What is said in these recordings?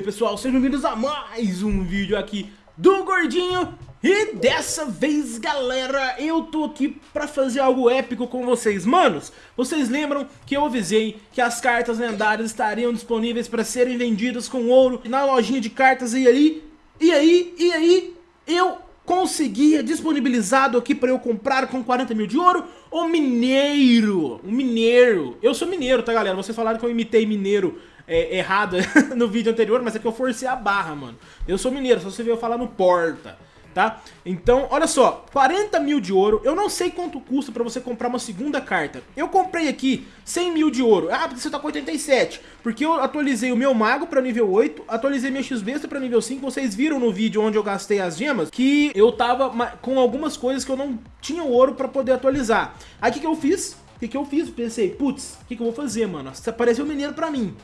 aí pessoal, sejam bem-vindos a mais um vídeo aqui do Gordinho E dessa vez galera, eu tô aqui pra fazer algo épico com vocês Manos, vocês lembram que eu avisei que as cartas lendárias estariam disponíveis para serem vendidas com ouro na lojinha de cartas e aí, e aí, e aí, eu conseguia disponibilizado aqui para eu comprar com 40 mil de ouro o mineiro, o mineiro. Eu sou mineiro, tá galera? Vocês falaram que eu imitei mineiro é, errado no vídeo anterior, mas é que eu forcei a barra, mano. Eu sou mineiro, só você veio falar no porta tá? Então, olha só, 40 mil de ouro, eu não sei quanto custa pra você comprar uma segunda carta. Eu comprei aqui 100 mil de ouro, ah, porque você tá com 87, porque eu atualizei o meu mago pra nível 8, atualizei minha X-Besta pra nível 5, vocês viram no vídeo onde eu gastei as gemas, que eu tava com algumas coisas que eu não tinha ouro pra poder atualizar. Aí o que, que eu fiz? O que, que eu fiz? Pensei, putz, o que, que eu vou fazer, mano? Apareceu um mineiro pra mim.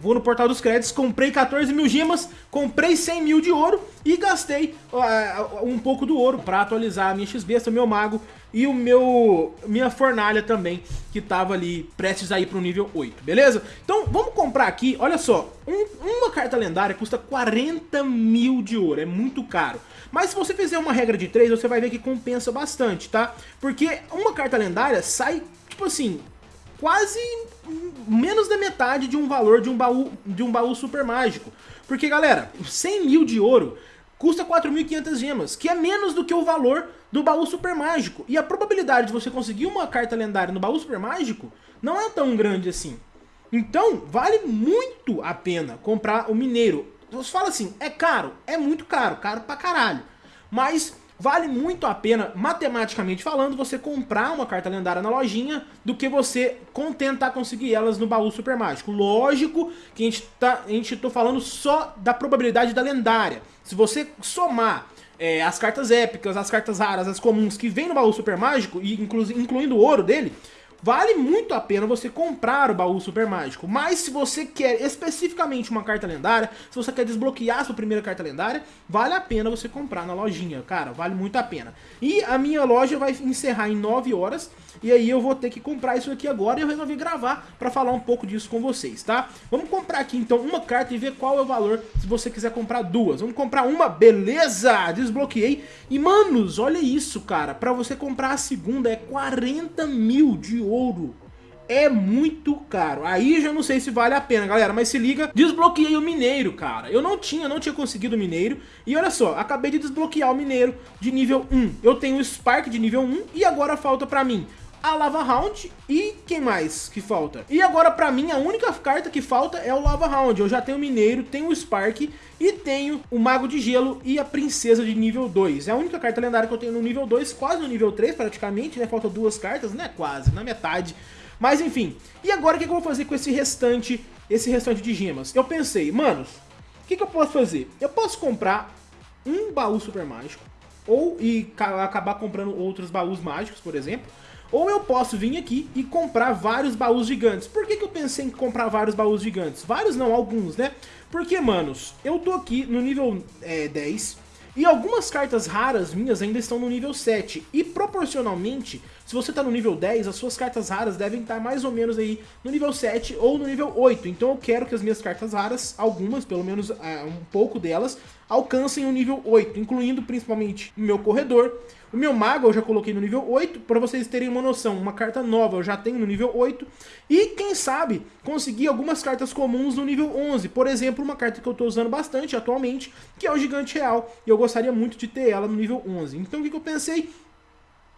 Vou no portal dos créditos, comprei 14 mil gemas, comprei 100 mil de ouro e gastei uh, um pouco do ouro para atualizar a minha X-Besta, meu mago e o meu minha fornalha também, que tava ali prestes a ir pro nível 8, beleza? Então vamos comprar aqui, olha só, um, uma carta lendária custa 40 mil de ouro, é muito caro. Mas se você fizer uma regra de 3, você vai ver que compensa bastante, tá? Porque uma carta lendária sai, tipo assim, quase menos da metade de um valor de um baú, de um baú super mágico. Porque, galera, 100 mil de ouro custa 4.500 gemas, que é menos do que o valor do baú super mágico. E a probabilidade de você conseguir uma carta lendária no baú super mágico não é tão grande assim. Então, vale muito a pena comprar o mineiro. Você fala assim, é caro? É muito caro, caro pra caralho. Mas vale muito a pena, matematicamente falando, você comprar uma carta lendária na lojinha do que você tentar conseguir elas no baú super mágico. Lógico que a gente tá, a gente tô falando só da probabilidade da lendária. Se você somar é, as cartas épicas, as cartas raras, as comuns que vem no baú super mágico, e inclu incluindo o ouro dele, Vale muito a pena você comprar o baú super mágico, mas se você quer especificamente uma carta lendária, se você quer desbloquear sua primeira carta lendária, vale a pena você comprar na lojinha, cara, vale muito a pena. E a minha loja vai encerrar em 9 horas, e aí eu vou ter que comprar isso aqui agora e eu resolvi gravar para falar um pouco disso com vocês, tá? Vamos comprar aqui então uma carta e ver qual é o valor se você quiser comprar duas. Vamos comprar uma, beleza! Desbloqueei. E manos, olha isso, cara, para você comprar a segunda é 40 mil de ouro é muito caro. Aí já não sei se vale a pena, galera, mas se liga, desbloqueei o mineiro, cara. Eu não tinha, não tinha conseguido o mineiro. E olha só, acabei de desbloquear o mineiro de nível 1. Eu tenho o Spark de nível 1 e agora falta pra mim a Lava Round e quem mais que falta? E agora pra mim a única carta que falta é o Lava Round. Eu já tenho o Mineiro, tenho o Spark e tenho o Mago de Gelo e a Princesa de nível 2. É a única carta lendária que eu tenho no nível 2, quase no nível 3 praticamente, né? Faltam duas cartas, né? Quase, na metade. Mas enfim, e agora o que eu vou fazer com esse restante, esse restante de gemas? Eu pensei, manos, o que, que eu posso fazer? Eu posso comprar um baú super mágico, ou e acabar comprando outros baús mágicos, por exemplo, ou eu posso vir aqui e comprar vários baús gigantes. Por que, que eu pensei em comprar vários baús gigantes? Vários não, alguns, né? Porque, manos, eu tô aqui no nível é, 10 e algumas cartas raras minhas ainda estão no nível 7. E proporcionalmente, se você está no nível 10, as suas cartas raras devem estar mais ou menos aí no nível 7 ou no nível 8. Então eu quero que as minhas cartas raras, algumas, pelo menos uh, um pouco delas, alcancem o nível 8, incluindo principalmente o meu corredor, o meu mago eu já coloquei no nível 8, para vocês terem uma noção, uma carta nova eu já tenho no nível 8, e quem sabe conseguir algumas cartas comuns no nível 11, por exemplo, uma carta que eu estou usando bastante atualmente, que é o Gigante Real, e eu gostaria muito de ter ela no nível 11. Então o que, que eu pensei?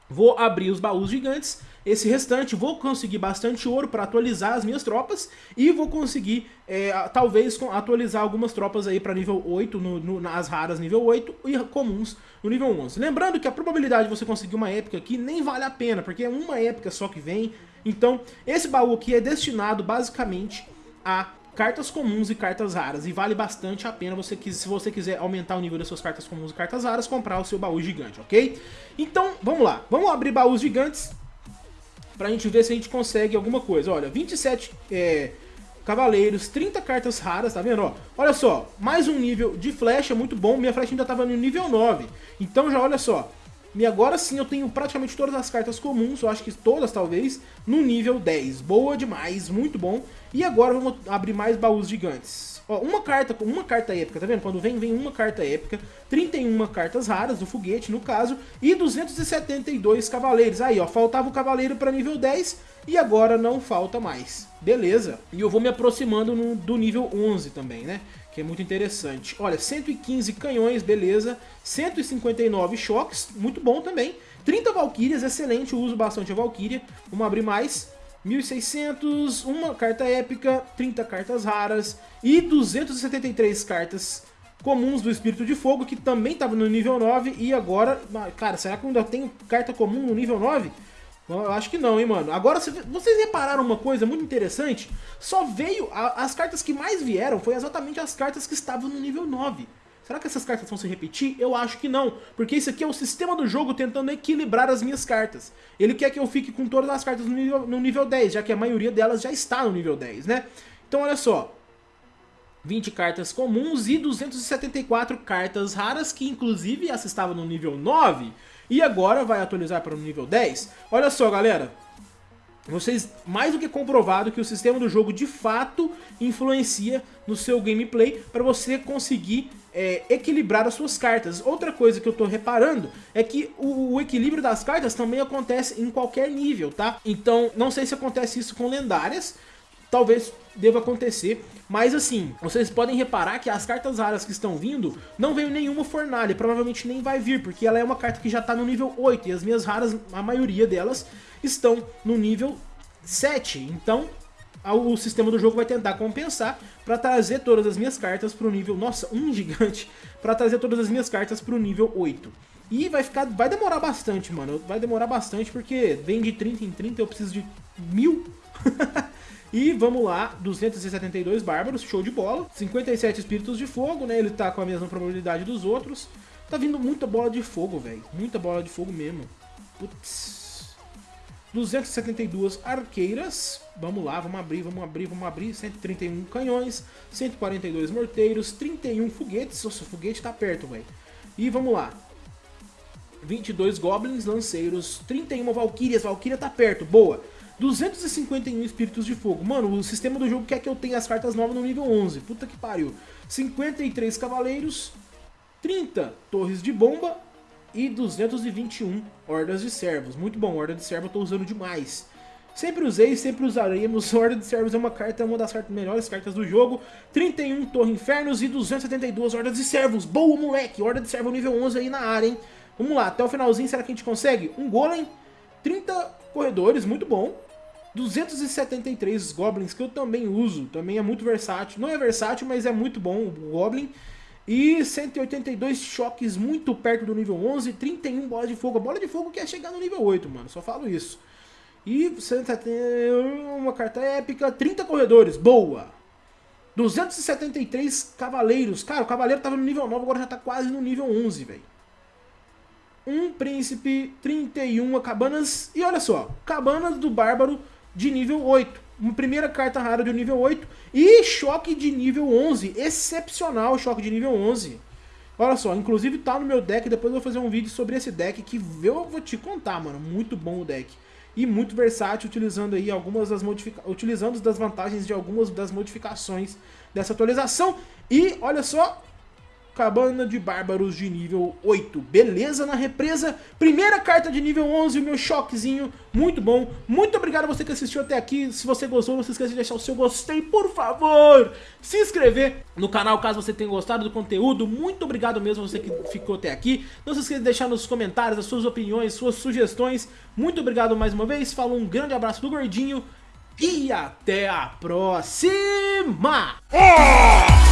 Vou abrir os baús gigantes, esse restante vou conseguir bastante ouro para atualizar as minhas tropas e vou conseguir, é, talvez, atualizar algumas tropas aí para nível 8, no, no, nas raras nível 8 e comuns no nível 11. Lembrando que a probabilidade de você conseguir uma épica aqui nem vale a pena, porque é uma épica só que vem. Então, esse baú aqui é destinado basicamente a cartas comuns e cartas raras. E vale bastante a pena, você se você quiser aumentar o nível das suas cartas comuns e cartas raras, comprar o seu baú gigante, ok? Então, vamos lá. Vamos abrir baús gigantes pra gente ver se a gente consegue alguma coisa. Olha, 27 é, cavaleiros, 30 cartas raras, tá vendo? Ó, olha só, mais um nível de flecha muito bom. Minha flecha ainda tava no nível 9. Então já olha só, E agora sim eu tenho praticamente todas as cartas comuns, eu acho que todas talvez, no nível 10. Boa demais, muito bom. E agora vamos abrir mais baús gigantes. Ó, uma carta, uma carta épica, tá vendo? Quando vem, vem uma carta épica, 31 cartas raras do foguete, no caso, e 272 cavaleiros. Aí, ó, faltava o cavaleiro para nível 10 e agora não falta mais. Beleza. E eu vou me aproximando no, do nível 11 também, né? Que é muito interessante. Olha, 115 canhões, beleza. 159 choques, muito bom também. 30 valquírias, excelente, eu uso bastante a valquíria. Vamos abrir mais. 1600, uma carta épica, 30 cartas raras e 273 cartas comuns do Espírito de Fogo, que também estava no nível 9 e agora... Cara, será que eu ainda tenho carta comum no nível 9? Eu acho que não, hein, mano. Agora, vocês repararam uma coisa muito interessante? Só veio... As cartas que mais vieram foi exatamente as cartas que estavam no nível 9. Será que essas cartas vão se repetir? Eu acho que não, porque isso aqui é o sistema do jogo tentando equilibrar as minhas cartas. Ele quer que eu fique com todas as cartas no nível, no nível 10, já que a maioria delas já está no nível 10, né? Então olha só, 20 cartas comuns e 274 cartas raras, que inclusive essa estava no nível 9 e agora vai atualizar para o nível 10. Olha só, galera, vocês mais do que comprovado que o sistema do jogo de fato influencia no seu gameplay para você conseguir é, equilibrar as suas cartas. Outra coisa que eu tô reparando é que o, o, equilíbrio das cartas também acontece em qualquer nível, tá? Então, não sei se acontece isso com lendárias, talvez deva acontecer, mas assim, vocês podem reparar que as cartas raras que estão vindo, não veio nenhuma fornalha, provavelmente nem vai vir, porque ela é uma carta que já tá no nível 8, e as minhas raras, a maioria delas, estão no nível 7, então o sistema do jogo vai tentar compensar para trazer todas as minhas cartas para o nível, nossa, um gigante, para trazer todas as minhas cartas para o nível 8. E vai ficar, vai demorar bastante, mano, vai demorar bastante porque vem de 30 em 30, eu preciso de mil. E vamos lá, 272 bárbaros, show de bola. 57 espíritos de fogo, né? Ele tá com a mesma probabilidade dos outros. Tá vindo muita bola de fogo, velho. Muita bola de fogo mesmo. Putz. 272 arqueiras. Vamos lá, vamos abrir, vamos abrir, vamos abrir. 131 canhões, 142 morteiros, 31 foguetes. Nossa, o foguete tá perto, velho. E vamos lá. 22 goblins, lanceiros, 31 valquírias. Valquíria tá perto, boa. 251 espíritos de fogo. Mano, o sistema do jogo quer que eu tenha as cartas novas no nível 11. Puta que pariu. 53 cavaleiros, 30 torres de bomba e 221 hordas de servos. Muito bom, horda de servo eu tô usando demais. Sempre usei, sempre usaremos. Horda de servos é uma carta, uma das cartas, melhores cartas do jogo. 31 torre infernos e 272 hordas de servos. Boa, moleque! Horda de servo nível 11 aí na área, hein? Vamos lá, até o finalzinho, será que a gente consegue? Um golem, 30 corredores, muito bom. 273 Goblins, que eu também uso, também é muito versátil. Não é versátil, mas é muito bom o Goblin. E 182 choques muito perto do nível 11, 31 bolas de fogo. A bola de fogo quer chegar no nível 8, mano, só falo isso. E uma carta épica, 30 corredores, boa. 273 cavaleiros. Cara, o cavaleiro tava no nível 9, agora já tá quase no nível 11, velho. Um príncipe, 31 cabanas. E olha só, cabanas do bárbaro de nível 8. Uma primeira carta rara de nível 8 e choque de nível 11. Excepcional choque de nível 11. Olha só, inclusive tá no meu deck, depois eu vou fazer um vídeo sobre esse deck que eu vou te contar, mano. Muito bom o deck. E muito versátil, utilizando aí algumas das modificações, utilizando das vantagens de algumas das modificações dessa atualização. E olha só, Cabana de Bárbaros de nível 8. Beleza na represa. Primeira carta de nível 11, o meu choquezinho. Muito bom. Muito obrigado a você que assistiu até aqui. Se você gostou, não se esqueça de deixar o seu gostei, por favor. Se inscrever no canal caso você tenha gostado do conteúdo. Muito obrigado mesmo você que ficou até aqui. Não se esqueça de deixar nos comentários as suas opiniões, suas sugestões. Muito obrigado mais uma vez. Falou um grande abraço do Gordinho. E até a próxima! Oh!